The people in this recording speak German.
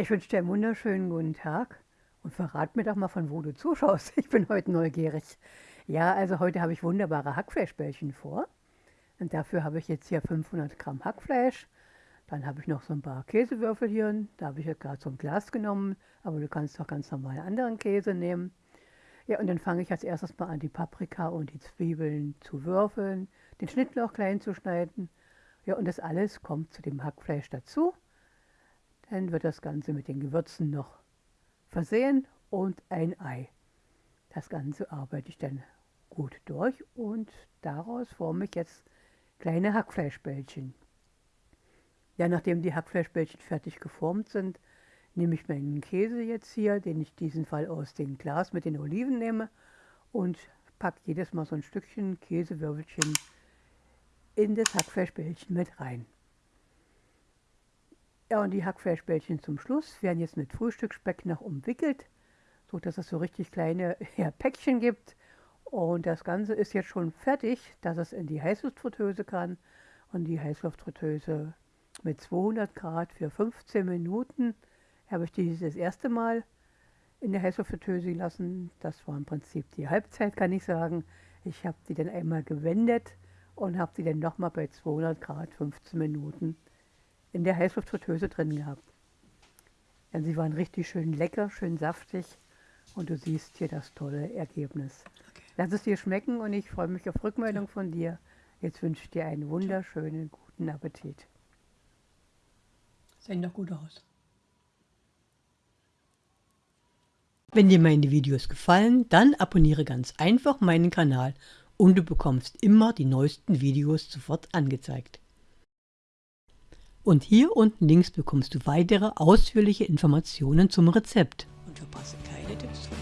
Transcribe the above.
Ich wünsche dir einen wunderschönen guten Tag und verrat mir doch mal, von wo du zuschaust. Ich bin heute neugierig. Ja, also heute habe ich wunderbare Hackfleischbällchen vor. Und dafür habe ich jetzt hier 500 Gramm Hackfleisch. Dann habe ich noch so ein paar Käsewürfel hier. Da habe ich jetzt gerade so ein Glas genommen, aber du kannst auch ganz normal anderen Käse nehmen. Ja, und dann fange ich als erstes mal an, die Paprika und die Zwiebeln zu würfeln, den Schnittlauch klein zu schneiden. Ja, und das alles kommt zu dem Hackfleisch dazu. Dann wird das Ganze mit den Gewürzen noch versehen und ein Ei. Das Ganze arbeite ich dann gut durch und daraus forme ich jetzt kleine Hackfleischbällchen. Ja, nachdem die Hackfleischbällchen fertig geformt sind, nehme ich meinen Käse jetzt hier, den ich diesen Fall aus dem Glas mit den Oliven nehme und packe jedes Mal so ein Stückchen Käsewürfelchen in das Hackfleischbällchen mit rein. Ja, und die Hackfleischbällchen zum Schluss werden jetzt mit Frühstücksspeck noch umwickelt, so dass es so richtig kleine ja, Päckchen gibt. Und das Ganze ist jetzt schon fertig, dass es in die Heißluftfritteuse kann. Und die Heißluftfritteuse mit 200 Grad für 15 Minuten habe ich die das erste Mal in der Heißluftfritteuse gelassen. Das war im Prinzip die Halbzeit, kann ich sagen. Ich habe die dann einmal gewendet und habe sie dann nochmal bei 200 Grad 15 Minuten in der Heißluftfritteuse drin gehabt. Ja, sie waren richtig schön lecker, schön saftig und du siehst hier das tolle Ergebnis. Okay. Lass es dir schmecken und ich freue mich auf Rückmeldung ja. von dir. Jetzt wünsche ich dir einen wunderschönen, guten Appetit. Sehen doch gut aus. Wenn dir meine Videos gefallen, dann abonniere ganz einfach meinen Kanal und du bekommst immer die neuesten Videos sofort angezeigt. Und hier unten links bekommst du weitere ausführliche Informationen zum Rezept. Und verpasse keine Tipps von.